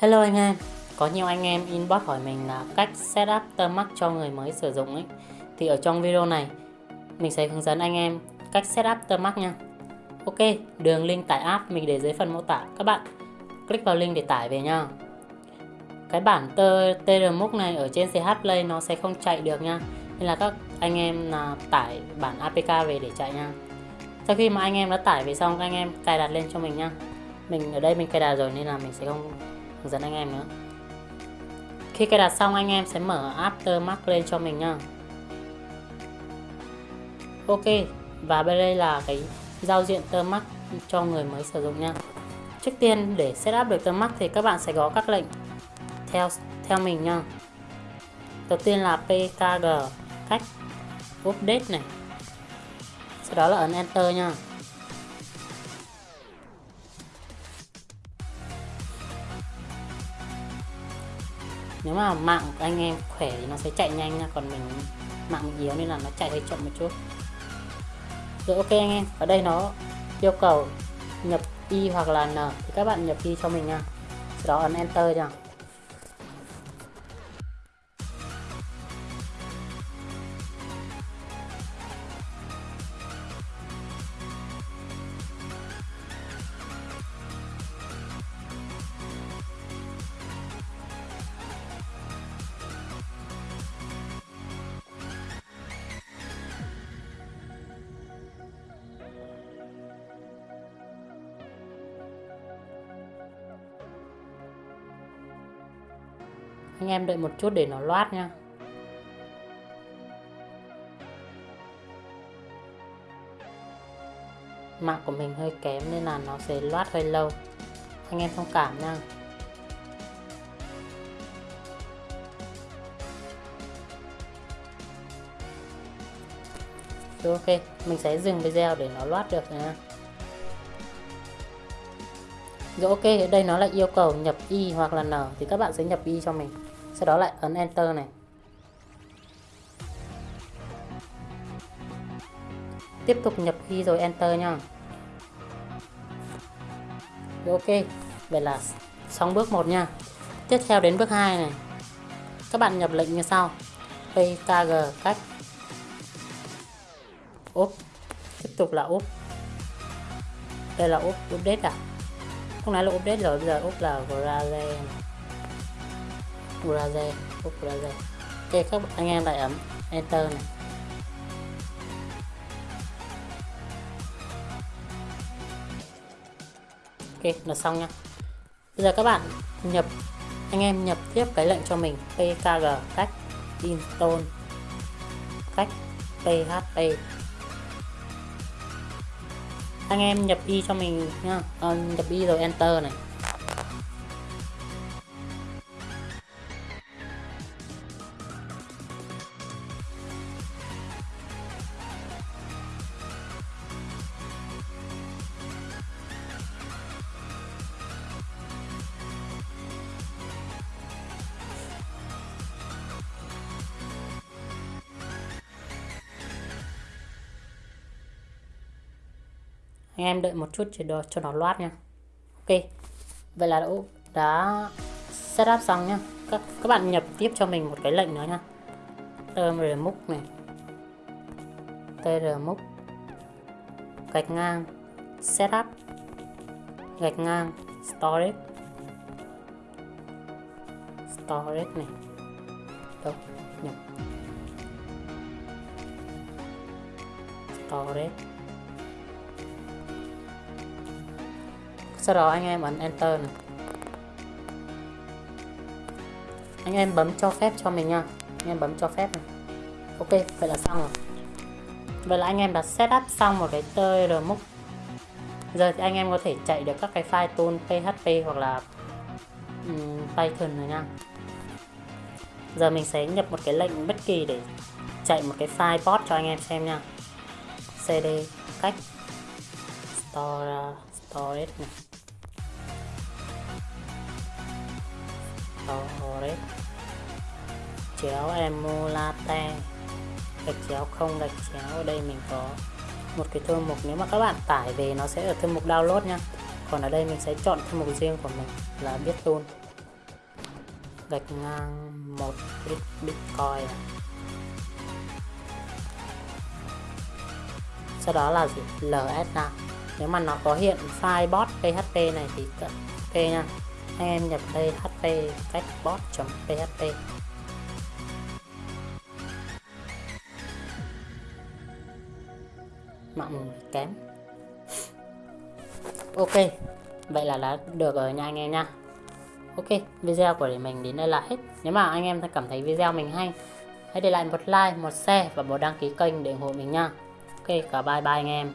Hello anh em, có nhiều anh em inbox hỏi mình là cách setup Termax cho người mới sử dụng ấy. Thì ở trong video này mình sẽ hướng dẫn anh em cách setup Termax nha. Ok, đường link tải app mình để dưới phần mô tả. Các bạn click vào link để tải về nha. Cái bản TRMux này ở trên CH Play nó sẽ không chạy được nha. Nên là các anh em là tải bản APK về để chạy nha. Sau khi mà anh em đã tải về xong anh em cài đặt lên cho mình nha. Mình ở đây mình cài đặt rồi nên là mình sẽ không hướng dẫn anh em nữa. Khi cài đặt xong, anh em sẽ mở Aftermath lên cho mình nha Ok, và bên đây là cái giao diện Termax cho người mới sử dụng nha trước tiên, để setup được Termax thì các bạn sẽ có các lệnh theo theo mình nha đầu tiên là pkg cách update này. Sau đó là ấn enter nha nếu mà mạng của anh em khỏe thì nó sẽ chạy nhanh nha, còn mình mạng yếu nên là nó chạy hơi chậm một chút. Rồi ok anh em, ở đây nó yêu cầu nhập y hoặc là n thì các bạn nhập y cho mình nha. Sau đó ấn enter nha. Anh em đợi một chút để nó loát nha mạng của mình hơi kém nên là nó sẽ loát hơi lâu. Anh em thông cảm nha Rồi ok, mình sẽ dừng video để nó loát được nha. Rồi ok, ở đây nó lại yêu cầu nhập y hoặc là n thì các bạn sẽ nhập y cho mình sau đó lại ấn enter này. Tiếp tục nhập khi rồi enter nha rồi ok, vậy là xong bước 1 nha. Tiếp theo đến bước 2 này. Các bạn nhập lệnh như sau. Pkg cách. Úp. Tiếp tục là úp. Đây là úp update à? Không nói là update rồi? Bây giờ úp là grade browser úp browser ok các anh em lại ấn enter này. Ok là xong nha bây giờ các bạn nhập anh em nhập tiếp cái lệnh cho mình pkg cách install cách php anh em nhập y cho mình nha à, ờ, nhập y rồi enter này. Anh em đợi một chút để cho nó loát nha. Ok. Vậy là đã, đã setup xong nhá các các bạn nhập tiếp cho mình một cái lệnh nữa nha. Trmux này. Trmux gạch ngang. Setup gạch ngang. Storage. Storage này. Đâu? Nhập. Storage. Sau đó anh em ấn enter này. Anh em bấm cho phép cho mình nha. Anh em bấm cho phép này. Ok vậy là xong rồi. Vậy là anh em đã setup xong một cái TRMux giờ thì anh em có thể chạy được các cái file tool PHP hoặc là um, Python rồi nha. Giờ mình sẽ nhập một cái lệnh bất kỳ để chạy một cái file bot cho anh em xem nha. Cd cách store storage này. Ờ, Torres chéo emulate. Gạch chéo không, gạch chéo ở đây mình có một cái thư mục. Nếu mà các bạn tải về nó sẽ ở thư mục download nha. Còn ở đây mình sẽ chọn thư mục riêng của mình là biết luôn. Gạch ngang một ít bitcoin. Sau đó là gì? Ls nào nếu mà nó có hiện file bot php này thì ok nha anh em nhập đây hp cách bot php mạng kém. Ok, vậy là đã được rồi nha anh em nha. Ok, video của mình đến đây là hết. Nếu mà anh em cảm thấy video mình hay, hãy để lại một like, một share và một đăng ký kênh để ủng hộ mình nha. Ok, cả bye bye anh em.